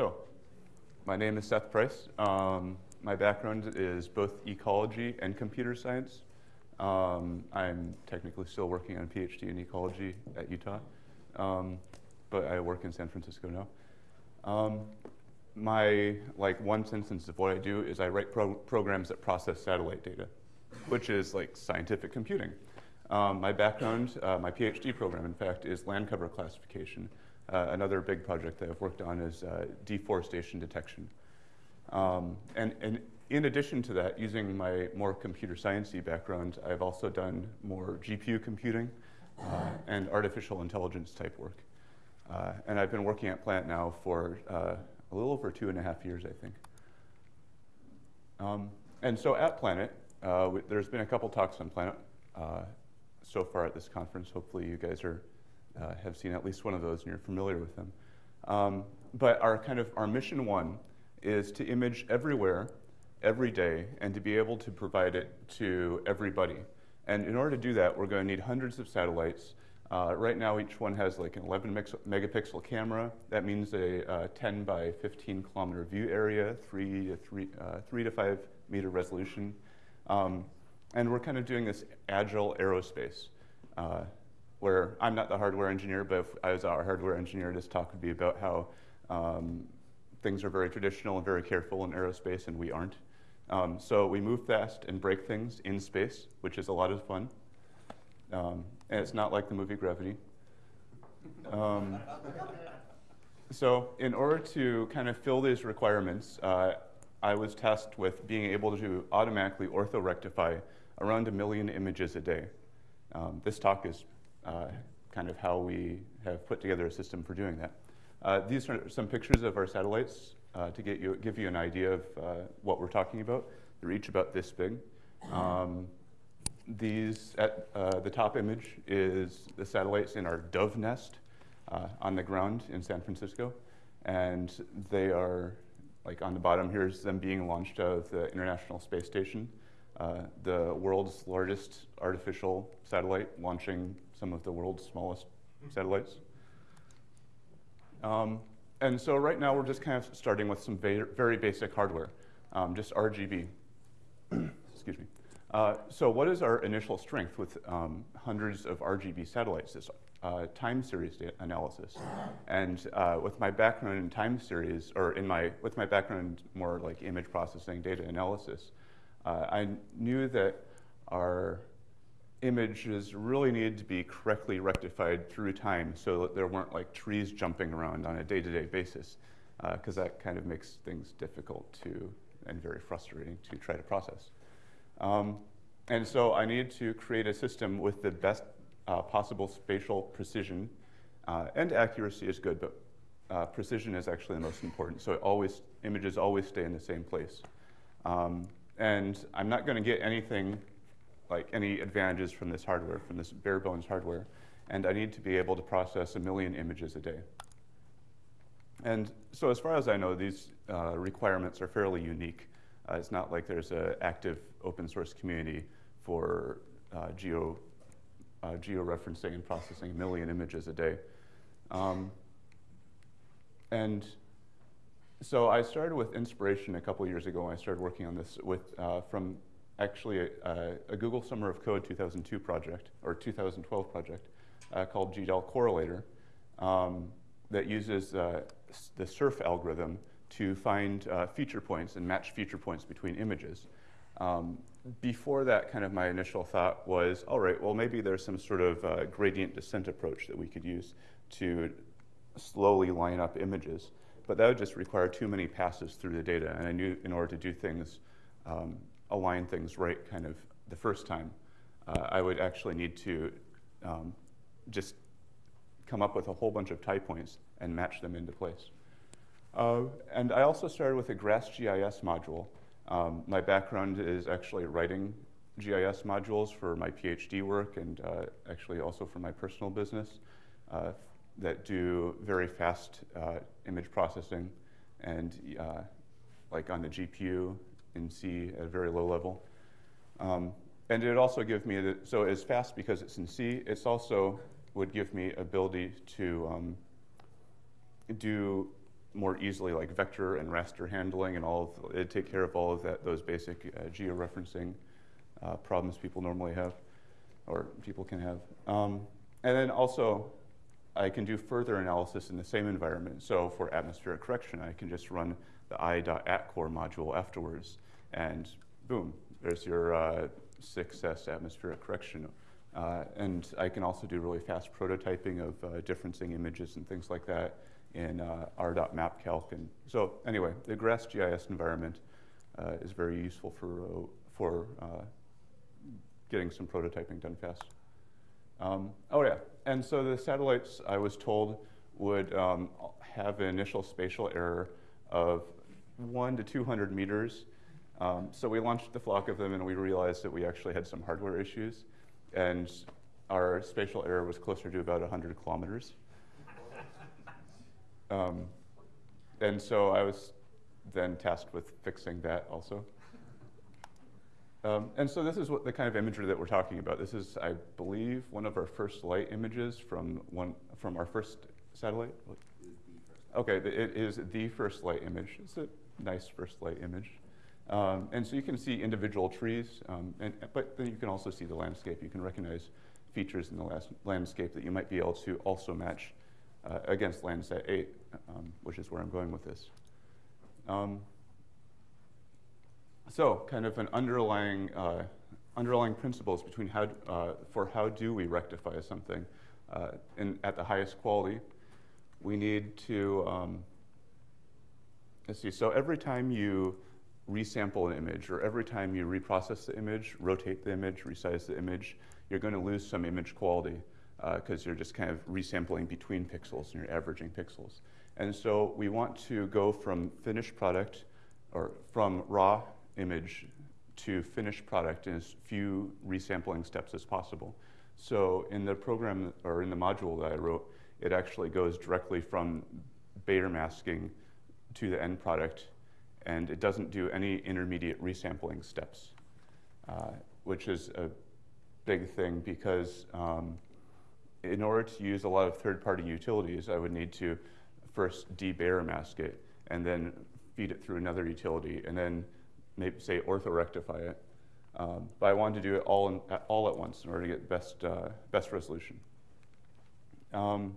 So, my name is Seth Price. Um, my background is both ecology and computer science. Um, I'm technically still working on a PhD in ecology at Utah, um, but I work in San Francisco now. Um, my like one sentence of what I do is I write pro programs that process satellite data, which is like scientific computing. Um, my background, uh, my PhD program, in fact, is land cover classification. Uh, another big project that I've worked on is uh, deforestation detection. Um, and, and in addition to that, using my more computer sciencey background, I've also done more GPU computing uh, and artificial intelligence type work. Uh, and I've been working at Planet now for uh, a little over two and a half years, I think. Um, and so at Planet, uh, there's been a couple talks on Planet uh, so far at this conference. Hopefully you guys are, uh, have seen at least one of those and you're familiar with them. Um, but our kind of, our mission one is to image everywhere, every day, and to be able to provide it to everybody. And in order to do that, we're going to need hundreds of satellites uh, right now, each one has like an 11 megapixel camera. That means a uh, 10 by 15 kilometer view area, three to three, uh, three to five meter resolution. Um, and we're kind of doing this agile aerospace, uh, where I'm not the hardware engineer, but if I was our hardware engineer, this talk would be about how um, things are very traditional and very careful in aerospace, and we aren't. Um, so we move fast and break things in space, which is a lot of fun. Um, and it's not like the movie Gravity. Um, so in order to kind of fill these requirements, uh, I was tasked with being able to automatically orthorectify around a million images a day. Um, this talk is kind of how we have put together a system for doing that. Uh, these are some pictures of our satellites uh, to get you, give you an idea of uh, what we're talking about. They're each about this big. Um, these, at uh, the top image is the satellites in our dove nest uh, on the ground in San Francisco. And they are, like on the bottom, here's them being launched out of the International Space Station, uh, the world's largest artificial satellite, launching some of the world's smallest satellites. Um, and so right now we're just kind of starting with some very, basic hardware, um, just RGB. Excuse me. Uh, so what is our initial strength with um, hundreds of RGB satellites? This uh, time series analysis. And uh, with my background in time series, or in my, with my background more like image processing, data analysis, uh, I knew that our images really needed to be correctly rectified through time so that there weren't like trees jumping around on a day-to-day -day basis, because uh, that kind of makes things difficult to, and very frustrating to try to process. Um, and so I needed to create a system with the best uh, possible spatial precision. Uh, and accuracy is good, but uh, precision is actually the most important. So always, images always stay in the same place. Um, and I'm not going to get anything like any advantages from this hardware, from this bare bones hardware. And I need to be able to process a million images a day. And so as far as I know, these uh, requirements are fairly unique. Uh, it's not like there's an active open source community for uh, geo, uh, geo-referencing and processing a million images a day. Um, and so I started with inspiration a couple years ago I started working on this with, uh, from actually a, a, Google Summer of Code 2002 project, or 2012 project, uh, called GDAL Correlator, um, that uses uh, the SURF algorithm to find uh, feature points and match feature points between images. Um, before that, kind of my initial thought was, all right, well, maybe there's some sort of uh, gradient descent approach that we could use to slowly line up images. But that would just require too many passes through the data. And I knew in order to do things, um, align things right kind of the first time, uh, I would actually need to um, just come up with a whole bunch of tie points and match them into place. Uh, and I also started with a GrassGIS module. Um, my background is actually writing GIS modules for my PhD work and uh, actually also for my personal business uh, that do very fast uh, image processing and uh, like on the GPU in C at a very low level. Um, and it also give me, the, so it's fast because it's in C, it's also would give me ability to um, do more easily like vector and raster handling and all it take care of all of that, those basic uh, georeferencing uh, problems people normally have or people can have. Um, and then also I can do further analysis in the same environment. So for atmospheric correction, I can just run the i.atcorr module afterwards and boom, there's your uh, 6S atmospheric correction. Uh, and I can also do really fast prototyping of uh, differencing images and things like that in uh, r.mapcalc. And so anyway, the GrassGIS environment uh, is very useful for, uh, for uh, getting some prototyping done fast. Um, oh yeah, and so the satellites I was told would um, have an initial spatial error of one to 200 meters. Um, so we launched the flock of them and we realized that we actually had some hardware issues and our spatial error was closer to about 100 kilometers. Um, and so I was then tasked with fixing that also. Um, and so this is what the kind of imagery that we're talking about. This is, I believe, one of our first light images from one from our first satellite. Okay, it is the first light image. It's a nice first light image. Um, and so you can see individual trees, um, and, but then you can also see the landscape. You can recognize features in the landscape that you might be able to also match uh, against Landsat 8, um, which is where I'm going with this. Um, so, kind of an underlying, uh, underlying principles between how, uh, for how do we rectify something uh, in, at the highest quality. We need to, um, let's see, so every time you resample an image or every time you reprocess the image, rotate the image, resize the image, you're going to lose some image quality because uh, you're just kind of resampling between pixels and you're averaging pixels. And so we want to go from finished product or from raw image to finished product in as few resampling steps as possible. So in the program or in the module that I wrote, it actually goes directly from Bayer masking to the end product, and it doesn't do any intermediate resampling steps, uh, which is a big thing because um, in order to use a lot of third-party utilities, I would need to first de-Bayer mask it and then feed it through another utility and then maybe say orthorectify it. Um, but I wanted to do it all, in, all at once in order to get best, uh, best resolution. Um,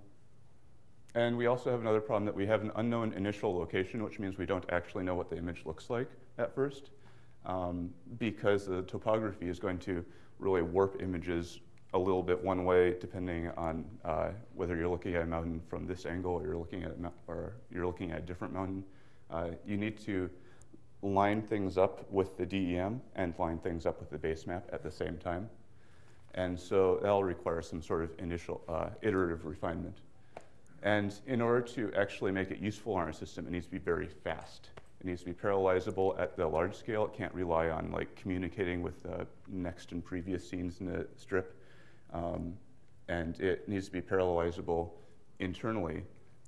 and we also have another problem that we have an unknown initial location, which means we don't actually know what the image looks like at first, um, because the topography is going to really warp images a little bit one way, depending on uh, whether you're looking at a mountain from this angle or you're looking at, or you're looking at a different mountain. Uh, you need to line things up with the DEM and line things up with the base map at the same time. And so that'll require some sort of initial uh, iterative refinement. And in order to actually make it useful on our system, it needs to be very fast. It needs to be parallelizable at the large scale. It can't rely on like communicating with the next and previous scenes in the strip. Um, and it needs to be parallelizable internally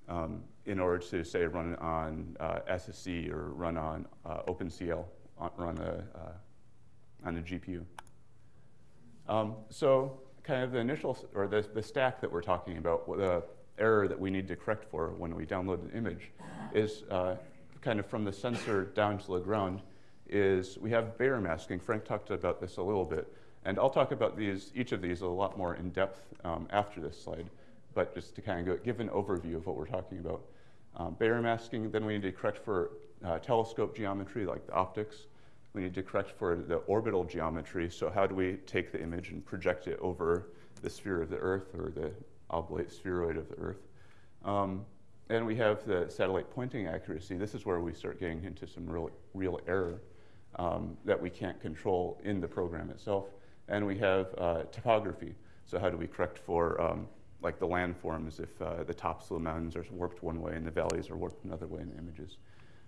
um, in order to say run on uh, SSE or run on uh, OpenCL, run a, uh, on a GPU. Um, so kind of the initial, or the, the stack that we're talking about, the error that we need to correct for when we download an image is uh, kind of from the sensor down to the ground is we have Bayer masking. Frank talked about this a little bit. And I'll talk about these, each of these a lot more in depth um, after this slide but just to kind of give an overview of what we're talking about. Um, Bayer masking, then we need to correct for uh, telescope geometry, like the optics. We need to correct for the orbital geometry. So how do we take the image and project it over the sphere of the Earth or the oblate spheroid of the Earth? Um, and we have the satellite pointing accuracy. This is where we start getting into some real, real error um, that we can't control in the program itself. And we have uh, topography. So how do we correct for um, like the landforms if uh, the tops of the mountains are warped one way and the valleys are warped another way in the images.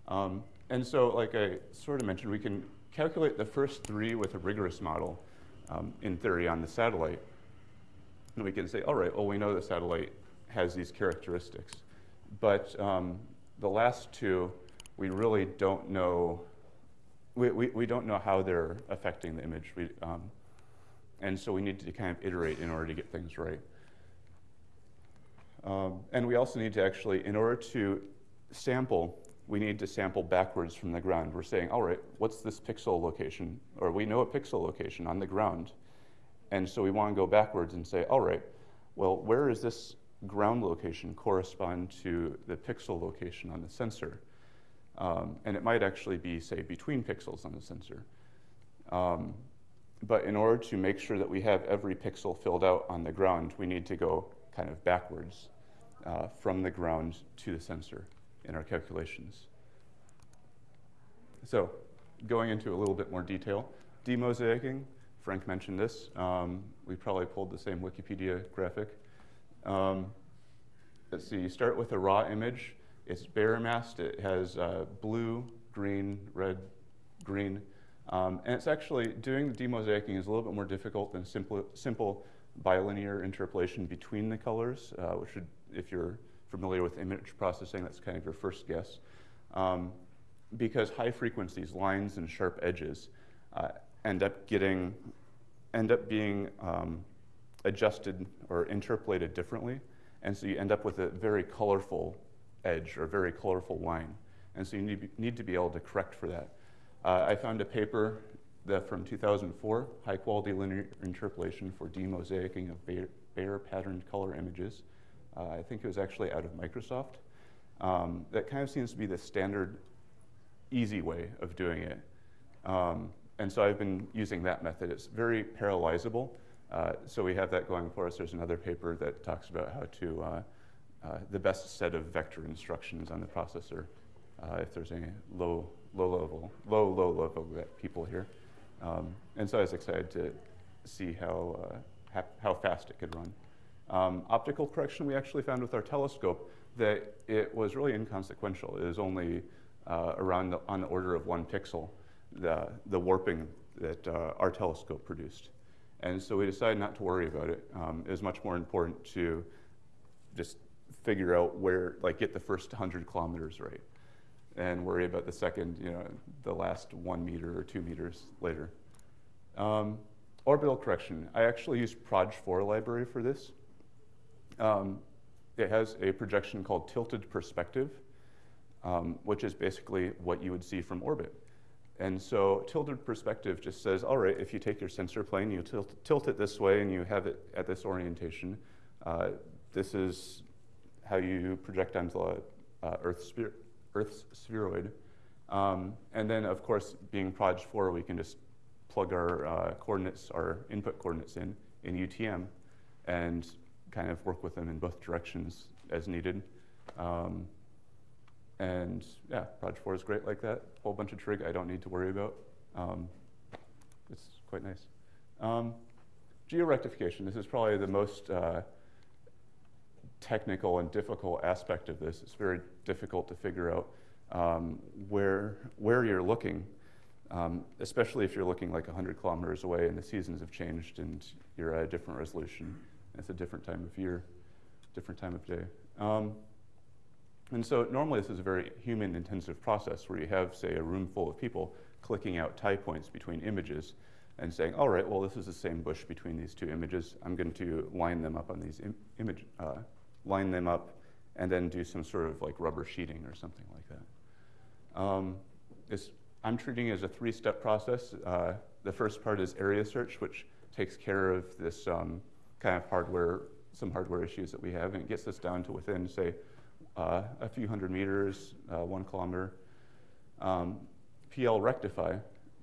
Um, and so, like I sort of mentioned, we can calculate the first three with a rigorous model, um, in theory, on the satellite. And we can say, all right, well, we know the satellite has these characteristics. But um, the last two, we really don't know, we, we, we, don't know how they're affecting the image. We, um, and so we need to kind of iterate in order to get things right. Um, and we also need to actually, in order to sample, we need to sample backwards from the ground. We're saying, all right, what's this pixel location? Or we know a pixel location on the ground. And so we want to go backwards and say, all right, well, where is this ground location correspond to the pixel location on the sensor? Um, and it might actually be, say, between pixels on the sensor. Um, but in order to make sure that we have every pixel filled out on the ground, we need to go kind of backwards uh, from the ground to the sensor in our calculations. So going into a little bit more detail, demosaicing, Frank mentioned this. Um, we probably pulled the same Wikipedia graphic. Um, let's see, you start with a raw image. It's masked. It has uh, blue, green, red, green. Um, and it's actually, doing the demosaicing is a little bit more difficult than simple, simple bilinear interpolation between the colors, uh, which would, if you're familiar with image processing, that's kind of your first guess. Um, because high frequencies, lines and sharp edges, uh, end up getting, end up being um, adjusted or interpolated differently. And so you end up with a very colorful edge or very colorful line. And so you need, need to be able to correct for that. Uh, I found a paper that from 2004, high quality linear interpolation for demosaicing of Bayer, Bayer patterned color images. Uh, I think it was actually out of Microsoft. Um, that kind of seems to be the standard easy way of doing it. Um, and so I've been using that method. It's very parallelizable. Uh, so we have that going for us. There's another paper that talks about how to, uh, uh, the best set of vector instructions on the processor, uh, if there's any low, low level, low, low level people here. Um, and so I was excited to see how, uh, how fast it could run. Um, optical correction, we actually found with our telescope that it was really inconsequential. It was only uh, around the, on the order of one pixel, the, the warping that uh, our telescope produced. And so we decided not to worry about it. Um, it was much more important to just figure out where, like get the first 100 kilometers right and worry about the second, you know, the last one meter or two meters later. Um, orbital correction. I actually used Proj4 library for this. Um, it has a projection called tilted perspective, um, which is basically what you would see from orbit. And so tilted perspective just says, all right, if you take your sensor plane, you tilt, tilt it this way and you have it at this orientation, uh, this is how you project onto uh, Earth's, Earth's spheroid. Um, and then, of course, being Proj 4, we can just plug our uh, coordinates, our input coordinates in, in UTM, and kind of work with them in both directions as needed. Um, and yeah, Proj 4 is great like that. Whole bunch of trig I don't need to worry about. Um, it's quite nice. Um, georectification, this is probably the most uh, technical and difficult aspect of this. It's very difficult to figure out um, where, where you're looking, um, especially if you're looking like 100 kilometers away and the seasons have changed and you're at a different resolution. It's a different time of year, different time of day. And so normally this is a very human intensive process where you have, say, a room full of people clicking out tie points between images and saying, all right, well, this is the same bush between these two images. I'm going to line them up on these Im image, uh, line them up and then do some sort of like rubber sheeting or something like that. Um, I'm treating it as a three-step process. Uh, the first part is area search, which takes care of this um, kind of hardware, some hardware issues that we have, and it gets us down to within, say, uh, a few hundred meters, uh, one kilometer. Um, PL rectify,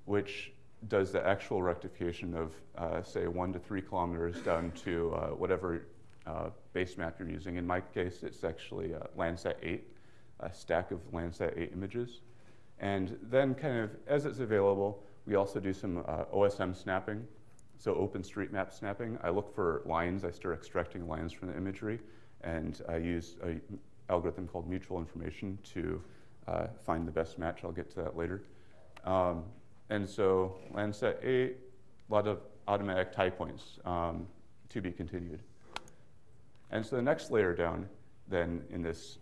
which does the actual rectification of, uh, say, one to three kilometers down to uh, whatever uh, base map you're using. In my case, it's actually Landsat 8, a stack of Landsat 8 images. And then kind of, as it's available, we also do some OSM snapping, so OpenStreetMap snapping. I look for lines, I start extracting lines from the imagery, and I use a algorithm called mutual information to uh, find the best match. I'll get to that later. Um, and so Landsat 8, a lot of automatic tie points um, to be continued. And so the next layer down then in this,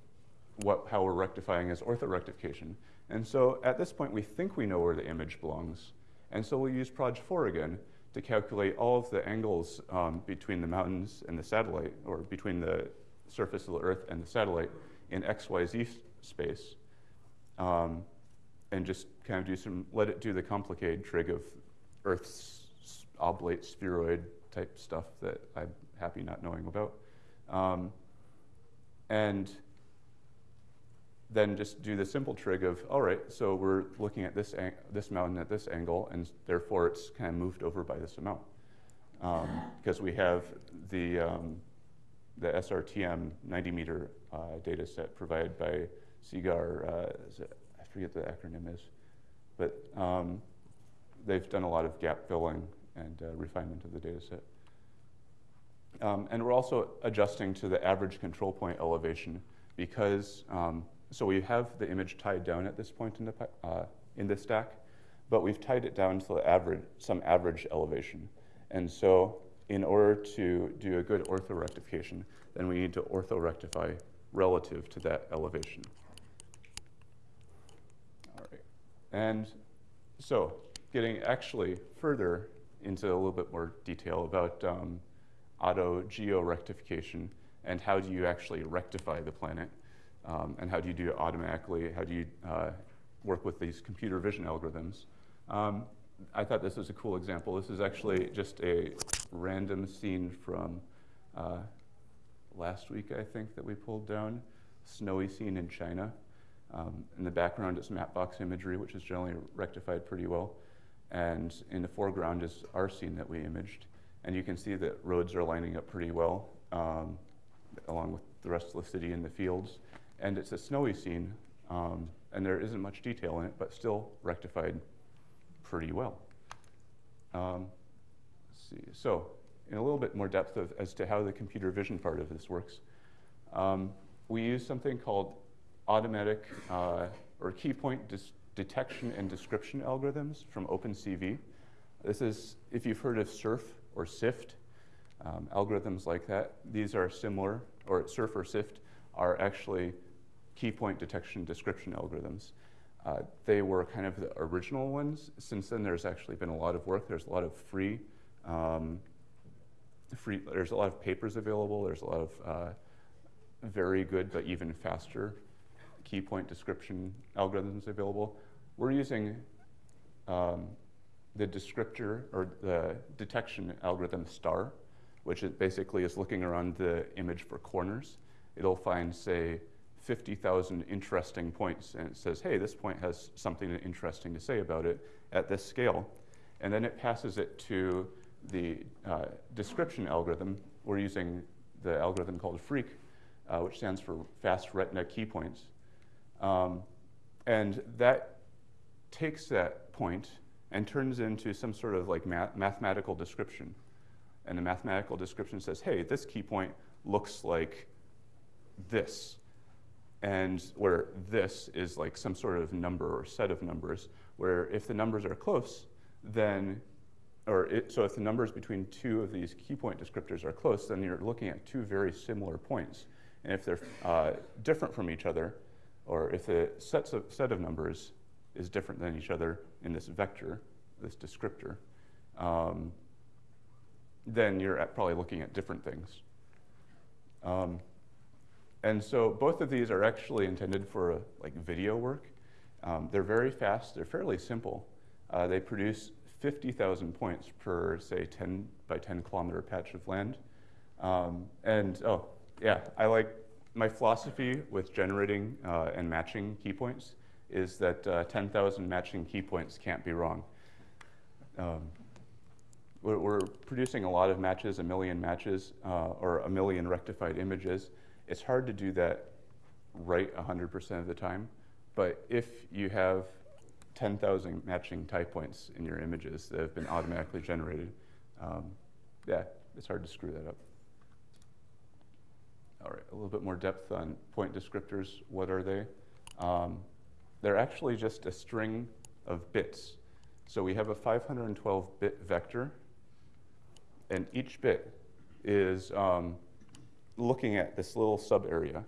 what, how we're rectifying is orthorectification. And so at this point, we think we know where the image belongs. And so we'll use Proj 4 again to calculate all of the angles um, between the mountains and the satellite, or between the surface of the Earth and the satellite in XYZ space. Um, and just kind of do some, let it do the complicated trig of Earth's oblate spheroid type stuff that I'm happy not knowing about. Um, and then just do the simple trig of, all right, so we're looking at this, this mountain at this angle, and therefore it's kind of moved over by this amount. Because um, we have the, um, the SRTM 90 meter uh, data set provided by CGIAR, uh, I forget the acronym is, but um, they've done a lot of gap filling and uh, refinement of the data set. Um, and we're also adjusting to the average control point elevation because, um, so we have the image tied down at this point in the, uh, in the stack, but we've tied it down to the average, some average elevation. And so in order to do a good orthorectification, then we need to orthorectify relative to that elevation. All right. And so getting actually further into a little bit more detail about um, auto georectification and how do you actually rectify the planet um, and how do you do it automatically, how do you uh, work with these computer vision algorithms. Um, I thought this was a cool example. This is actually just a random scene from uh, last week, I think, that we pulled down. Snowy scene in China. Um, in the background is mapbox imagery, which is generally rectified pretty well. And in the foreground is our scene that we imaged. And you can see that roads are lining up pretty well, um, along with the rest of the city and the fields. And it's a snowy scene, um, and there isn't much detail in it, but still rectified pretty well. Um, see. So, in a little bit more depth of, as to how the computer vision part of this works, um, we use something called automatic uh, or key point detection and description algorithms from OpenCV. This is, if you've heard of SURF or SIFT, um, algorithms like that, these are similar, or SURF or SIFT are actually key point detection description algorithms. Uh, they were kind of the original ones. Since then, there's actually been a lot of work. There's a lot of free, um, free there's a lot of papers available. There's a lot of uh, very good but even faster key point description algorithms available. We're using um, the descriptor or the detection algorithm STAR, which basically is looking around the image for corners. It'll find, say, 50,000 interesting points, and it says, hey, this point has something interesting to say about it at this scale. And then it passes it to the uh, description algorithm. We're using the algorithm called FREAK, uh, which stands for Fast Retina Key Points. Um, and that takes that point and turns into some sort of like math mathematical description. And the mathematical description says, hey, this key point looks like this. And where this is like some sort of number or set of numbers, where if the numbers are close, then, or it, so if the numbers between two of these key point descriptors are close, then you're looking at two very similar points. And if they're uh, different from each other, or if the sets of, set of numbers is different than each other in this vector, this descriptor, um, then you're probably looking at different things. Um, and so both of these are actually intended for like video work. Um, they're very fast, they're fairly simple. Uh, they produce 50,000 points per, say, 10 by 10 kilometer patch of land. Um, and oh, yeah, I like my philosophy with generating uh, and matching key points is that uh, 10,000 matching key points can't be wrong. Um, we're, we're, producing a lot of matches, a million matches, uh, or a million rectified images. It's hard to do that right 100% of the time, but if you have 10,000 matching type points in your images that have been automatically generated, um, yeah, it's hard to screw that up. All right, a little bit more depth on point descriptors. What are they? Um, they're actually just a string of bits. So we have a 512-bit vector, and each bit is um, looking at this little subarea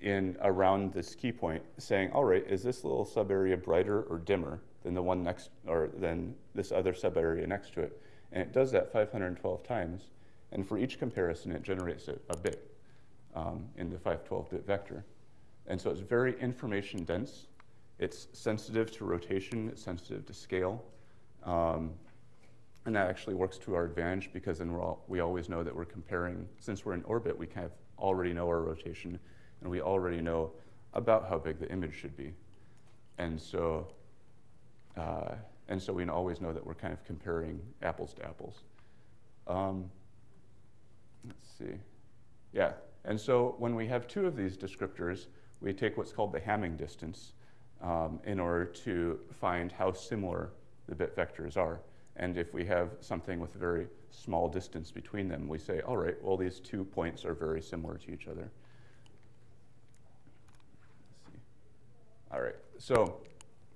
in around this key point, saying, all right, is this little subarea brighter or dimmer than the one next, or than this other subarea next to it? And it does that 512 times, and for each comparison, it generates a, a bit um, in the 512-bit vector. And so it's very information dense. It's sensitive to rotation, it's sensitive to scale. Um, and that actually works to our advantage because then all, we always know that we're comparing, since we're in orbit, we kind of already know our rotation and we already know about how big the image should be. And so, uh, and so we always know that we're kind of comparing apples to apples. Um, let's see. Yeah, and so when we have two of these descriptors, we take what's called the Hamming distance um, in order to find how similar the bit vectors are. And if we have something with a very small distance between them, we say, all right, well, these two points are very similar to each other. All right, so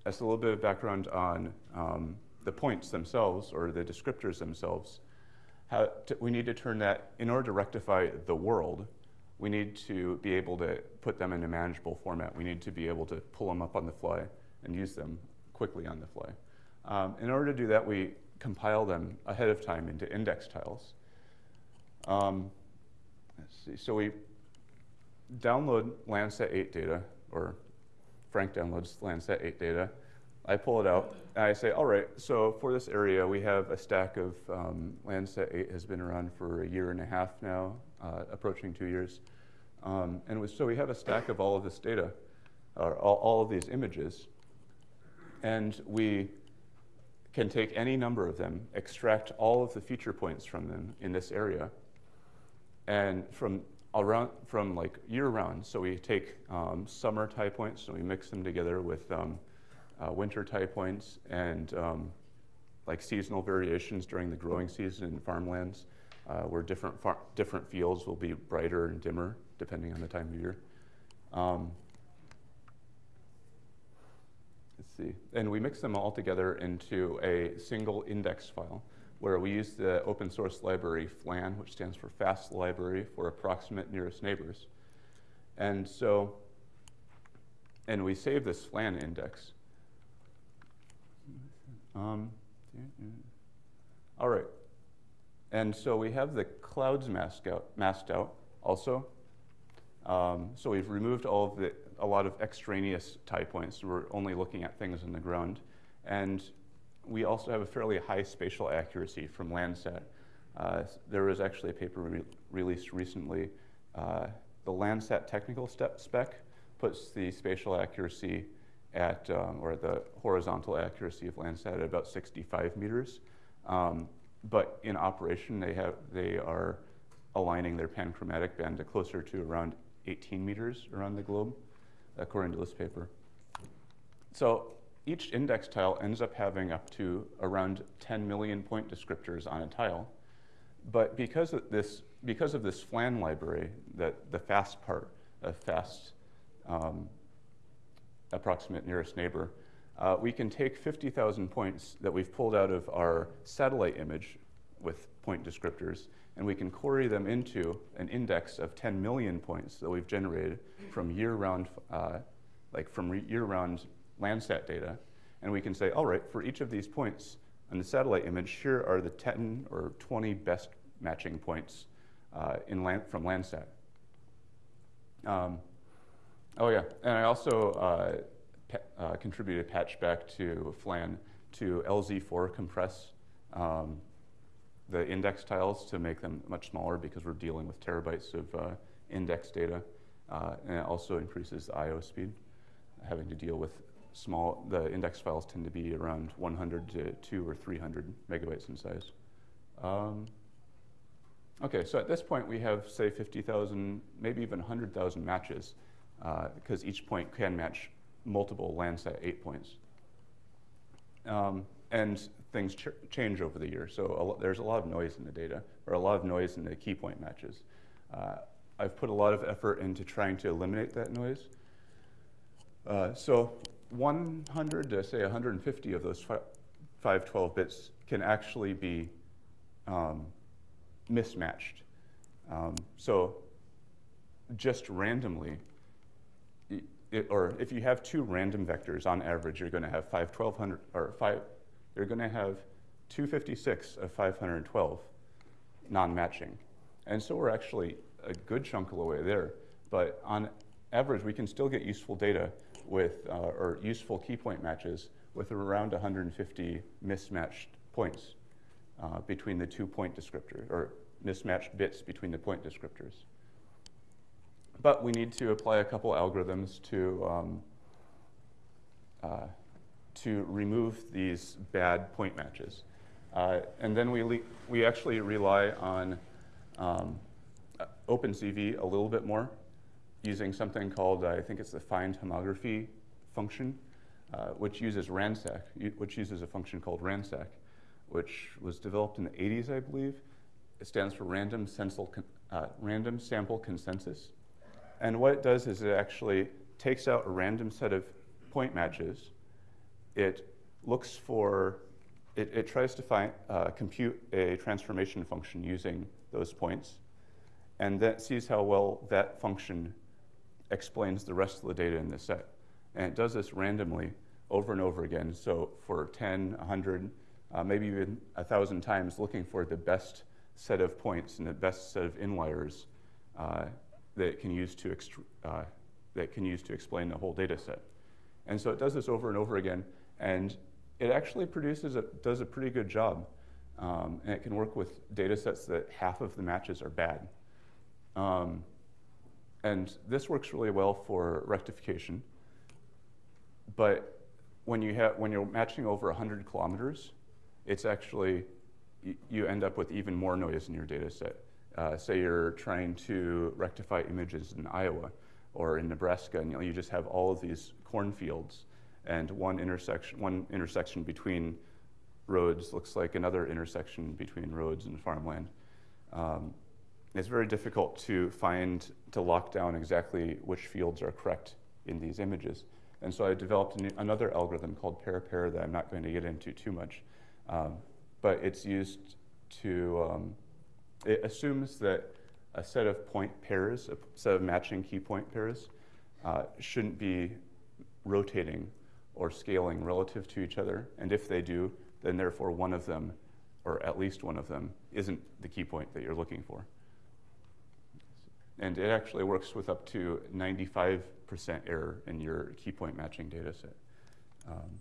that's a little bit of background on um, the points themselves or the descriptors themselves. How to, we need to turn that, in order to rectify the world, we need to be able to put them in a manageable format. We need to be able to pull them up on the fly and use them quickly on the fly. Um, in order to do that, we compile them ahead of time into index tiles. Um, let's see, so we download Landsat 8 data, or Frank downloads Landsat 8 data. I pull it out, and I say, all right, so for this area, we have a stack of um, Landsat 8 has been around for a year and a half now, uh, approaching two years. Um, and so we have a stack of all of this data, or all, all of these images, and we can take any number of them, extract all of the feature points from them in this area, and from around from like year round. So we take um, summer tie points and we mix them together with um, uh, winter tie points and um, like seasonal variations during the growing season in farmlands, uh, where different different fields will be brighter and dimmer depending on the time of year. Um, let's see. And we mix them all together into a single index file where we use the open source library FLANN, which stands for Fast Library for Approximate Nearest Neighbors. And so, and we save this FLANN index. Um, all right. And so we have the clouds masked out, masked out also. Um, so we've removed all of the a lot of extraneous tie points. We're only looking at things in the ground. And we also have a fairly high spatial accuracy from Landsat. Uh, there was actually a paper re released recently. Uh, the Landsat technical step spec puts the spatial accuracy at, um, or the horizontal accuracy of Landsat at about 65 meters. Um, but in operation, they, have, they are aligning their panchromatic band to closer to around 18 meters around the globe according to this paper. So each index tile ends up having up to around 10 million point descriptors on a tile. But because of this, because of this FLANN library, that the fast part, a fast um, approximate nearest neighbor, uh, we can take 50,000 points that we've pulled out of our satellite image with point descriptors, and we can query them into an index of 10 million points that we've generated from year-round, uh, like from year-round Landsat data. And we can say, all right, for each of these points on the satellite image, here are the 10 or 20 best matching points uh, in land, from Landsat. Um, oh yeah, and I also uh, uh, contributed a patch back to FLANN to LZ4 compress um, the index tiles to make them much smaller because we're dealing with terabytes of uh, index data. Uh, and it also increases the I.O. speed, having to deal with small, the index files tend to be around 100 to 2 or 300 megabytes in size. Um, okay, so at this point we have, say, 50,000, maybe even 100,000 matches, because uh, each point can match multiple Landsat 8 points. Um, and things ch change over the year. So a there's a lot of noise in the data, or a lot of noise in the key point matches. Uh, I've put a lot of effort into trying to eliminate that noise. Uh, so 100 to say 150 of those 512 bits can actually be um, mismatched. Um, so just randomly, it, or if you have two random vectors on average, you're going to have 51200 or 5 you're going to have 256 of 512 non-matching. And so we're actually a good chunk of the way there. But on average, we can still get useful data with, uh, or useful key point matches with around 150 mismatched points uh, between the two point descriptors, or mismatched bits between the point descriptors. But we need to apply a couple algorithms to, um, uh, to remove these bad point matches. Uh, and then we, we actually rely on um, OpenCV a little bit more using something called, uh, I think it's the find homography function, uh, which uses RANSAC, which uses a function called RANSAC, which was developed in the 80s, I believe. It stands for Random, uh, Random Sample Consensus. And what it does is it actually takes out a random set of point matches. It looks for, it, it tries to find, uh, compute a transformation function using those points, and that sees how well that function explains the rest of the data in the set. And it does this randomly over and over again. So for 10, 100, uh, maybe even 1,000 times, looking for the best set of points and the best set of inliers uh, that it can use to uh, that can use to explain the whole data set. And so it does this over and over again, and it actually produces a, does a pretty good job. Um, and it can work with data sets that half of the matches are bad. Um, and this works really well for rectification. But when, you have, when you're matching over 100 kilometers, it's actually, you end up with even more noise in your data set. Uh, say you're trying to rectify images in Iowa or in Nebraska, and you, know, you just have all of these cornfields, and one intersection, one intersection between roads looks like another intersection between roads and farmland. Um, it's very difficult to find, to lock down exactly which fields are correct in these images. And so I developed an, another algorithm called pair-pair that I'm not going to get into too much. Um, but it's used to um, it assumes that a set of point pairs, a set of matching key point pairs, uh, shouldn't be rotating or scaling relative to each other. And if they do, then therefore one of them, or at least one of them, isn't the key point that you're looking for. And it actually works with up to 95% error in your key point matching data set. Um.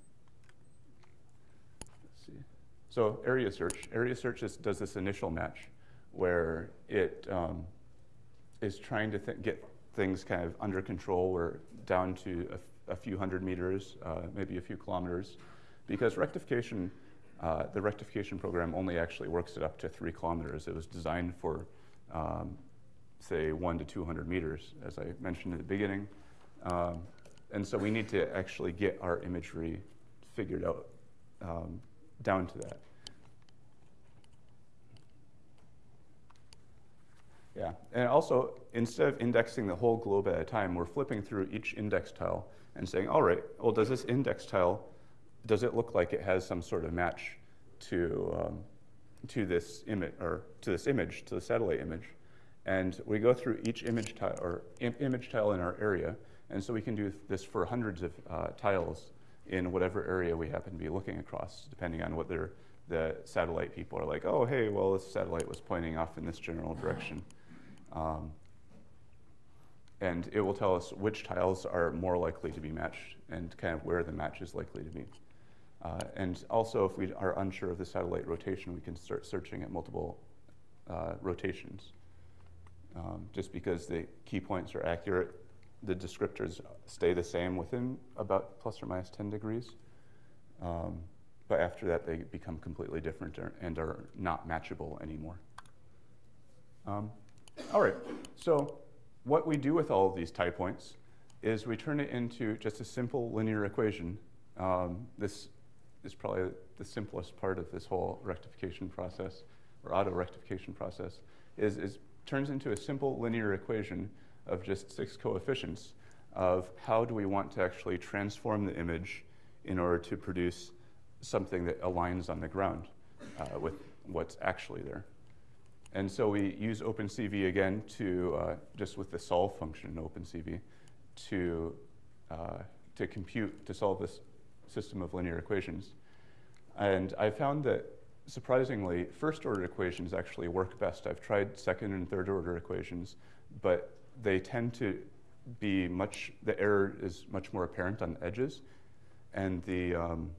So area search. Area search is, does this initial match where it um, is trying to th get things kind of under control or down to a, few hundred meters, uh, maybe a few kilometers, because rectification, uh, the rectification program only actually works it up to three kilometers. It was designed for, um, say, one to 200 meters, as I mentioned at the beginning. Um, and so we need to actually get our imagery figured out um, down to that. Yeah, and also, instead of indexing the whole globe at a time, we're flipping through each index tile and saying, all right, well, does this index tile, does it look like it has some sort of match to, um, to this image, or to this image, to the satellite image? And we go through each image tile, or Im image tile in our area, and so we can do this for hundreds of uh, tiles in whatever area we happen to be looking across, depending on whether the satellite people are like, oh, hey, well, this satellite was pointing off in this general direction. Um, and it will tell us which tiles are more likely to be matched and kind of where the match is likely to be. Uh, and also, if we are unsure of the satellite rotation, we can start searching at multiple uh, rotations. Um, just because the key points are accurate, the descriptors stay the same within about plus or minus 10 degrees. Um, but after that, they become completely different and are not matchable anymore. Um, all right, so what we do with all of these tie points is we turn it into just a simple linear equation. Um, this is probably the simplest part of this whole rectification process, or auto rectification process, is, is turns into a simple linear equation of just six coefficients of how do we want to actually transform the image in order to produce something that aligns on the ground uh, with what's actually there. And so we use OpenCV again to, uh, just with the solve function in OpenCV, to, uh, to compute, to solve this system of linear equations. And I found that, surprisingly, first order equations actually work best. I've tried second and third order equations, but they tend to be much, the error is much more apparent on the edges, and the, um,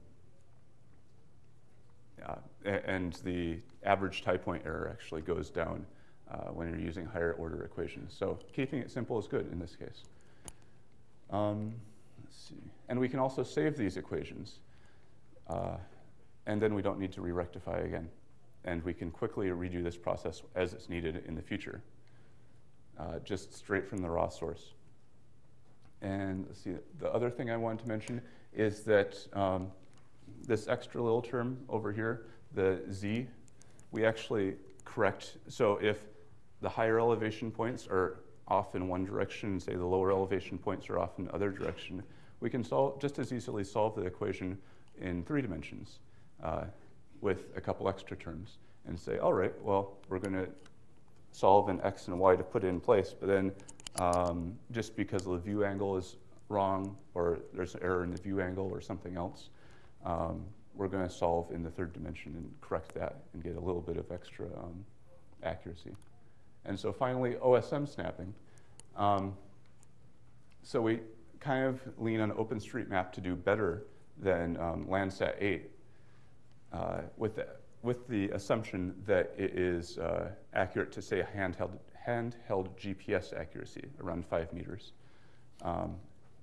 uh, and the average tie point error actually goes down uh, when you're using higher order equations. So keeping it simple is good in this case. Um, let's see. And we can also save these equations. Uh, and then we don't need to re-rectify again. And we can quickly redo this process as it's needed in the future, uh, just straight from the raw source. And let's see, the other thing I wanted to mention is that um, this extra little term over here, the z, we actually correct. So if the higher elevation points are off in one direction, say the lower elevation points are off in the other direction, we can solve, just as easily solve the equation in three dimensions uh, with a couple extra terms and say, all right, well, we're going to solve an x and y to put it in place, but then um, just because the view angle is wrong or there's an error in the view angle or something else, um, we're going to solve in the third dimension and correct that and get a little bit of extra um, accuracy. And so finally, OSM snapping. Um, so we kind of lean on OpenStreetMap to do better than um, Landsat 8 uh, with, the, with the assumption that it is uh, accurate to say handheld, handheld GPS accuracy, around five meters. Um,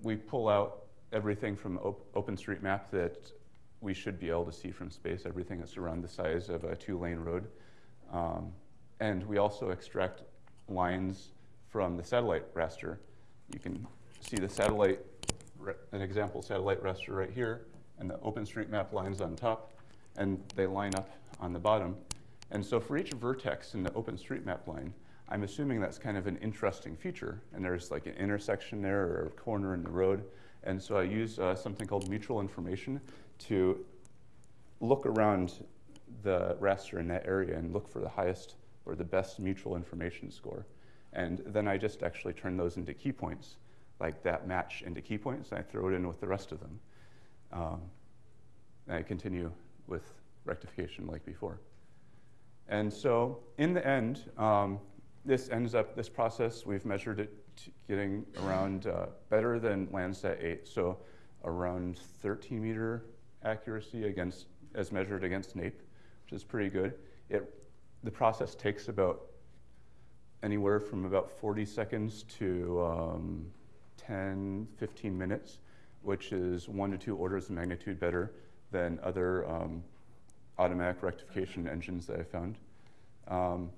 we pull out everything from op OpenStreetMap that we should be able to see from space, everything that's around the size of a two-lane road. Um, and we also extract lines from the satellite raster. You can see the satellite, an example satellite raster right here, and the OpenStreetMap lines on top, and they line up on the bottom. And so for each vertex in the OpenStreetMap line, I'm assuming that's kind of an interesting feature, and there's like an intersection there or a corner in the road. And so I use uh, something called mutual information to look around the raster in that area and look for the highest or the best mutual information score. And then I just actually turn those into key points, like that match into key points, and I throw it in with the rest of them. Um, and I continue with rectification like before. And so in the end, um, this ends up, this process, we've measured it getting around uh, better than Landsat 8, so around 13 meter accuracy against, as measured against NAIP, which is pretty good. It, the process takes about anywhere from about 40 seconds to um, 10, 15 minutes, which is one to two orders of magnitude better than other um, automatic rectification engines that I found. Um,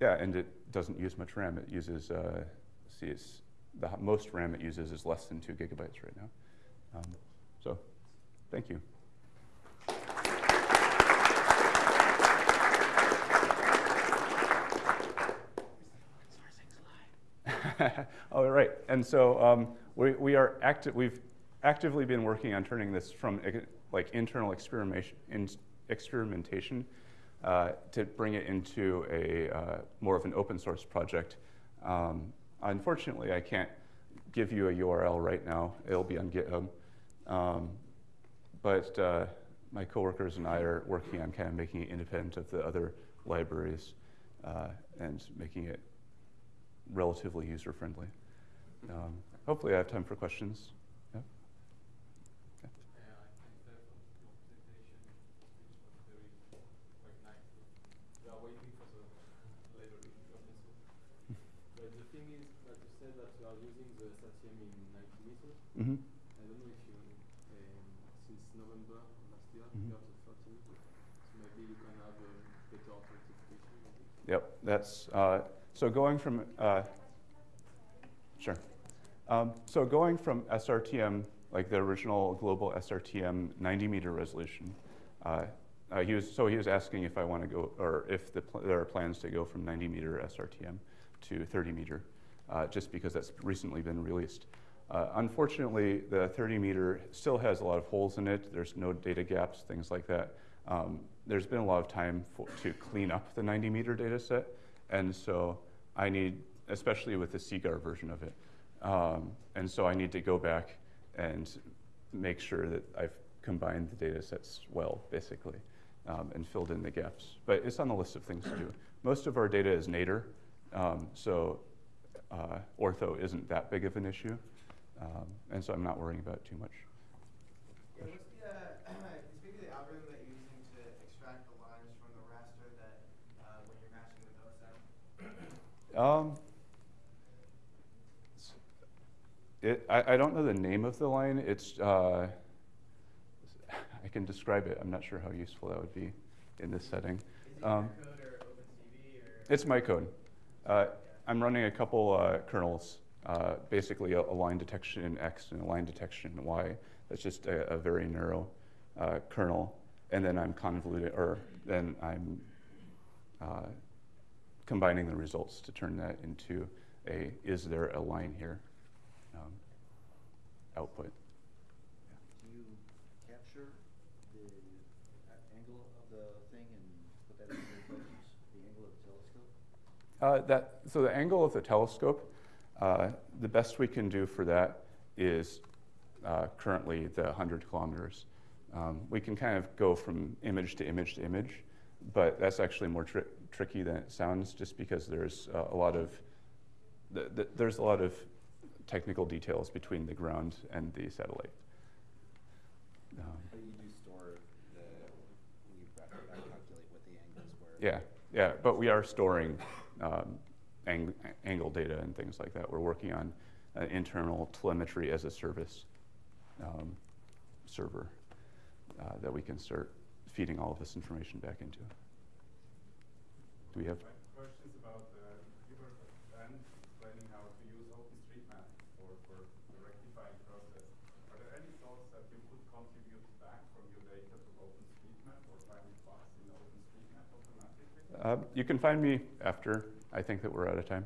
yeah, and it doesn't use much RAM. It uses, uh, see, the most RAM it uses is less than two gigabytes right now. Um, thank you. All right, and so um, we, we are active. We've actively been working on turning this from like internal experimentation, in, experimentation uh, to bring it into a uh, more of an open source project. Um, unfortunately, I can't give you a URL right now. It'll be on GitHub. Um, but uh, my coworkers and I are working on kind of making it independent of the other libraries uh, and making it relatively user-friendly. Um, hopefully I have time for questions. Yeah? Okay. But the thing is that you said that you are using the SRTM in 90 meters. Mm -hmm. I don't know if you, um, since November last year, Mhm. you got to 30 meters. So maybe you can have a better authentication. maybe. Yep, that's, uh, so going from, uh, sure. Um, so going from SRTM, like the original global SRTM 90 meter resolution, uh, uh, he was, so he was asking if I want to go, or if the there are plans to go from 90 meter SRTM to 30 meter, uh, just because that's recently been released. Uh, unfortunately, the 30 meter still has a lot of holes in it. There's no data gaps, things like that. Um, there's been a lot of time for, to clean up the 90 meter data set. And so I need, especially with the CGIAR version of it, um, and so I need to go back and make sure that I've combined the data sets well, basically, um, and filled in the gaps. But it's on the list of things to do. Most of our data is nadir, um, so uh, ortho isn't that big of an issue, um, and so I'm not worrying about it too much. Yeah, what's the, uh, can you speak to the algorithm that you're using to extract the lines from the raster that, uh, when you're matching the OSM? Um, it, I, I don't know the name of the line. It's, uh, I can describe it. I'm not sure how useful that would be in this setting. It Um? It's my code. Uh, I'm running a couple uh, kernels, uh, basically a, a line detection in X and a line detection in Y. That's just a, a very narrow uh, kernel, and then I'm convoluted, or then I'm uh, combining the results to turn that into a is there a line here um, output. Do you capture the angle of the thing and put that in the equations, the angle of the telescope? Uh, that, so the angle of the telescope, uh, the best we can do for that is uh, currently the 100 kilometers. Um, we can kind of go from image to image to image, but that's actually more tri- tricky than it sounds just because there's uh, a lot of th- th- there's a lot of technical details between the ground and the satellite. Um, But you do store the, when you calculate what the angles were. Yeah, yeah, but we are storing um, ang- angle data and things like that. We're working on an internal telemetry as a service um, server uh, that we can start feeding all of this information back into. Do we have? Questions about, uh, you were then explaining how to use OpenStreetMap for, for the rectifying process. Are there any thoughts that you could contribute back from your data to OpenStreetMap or find plots in OpenStreetMap automatically? Uh, you can find me after. I think that we're out of time.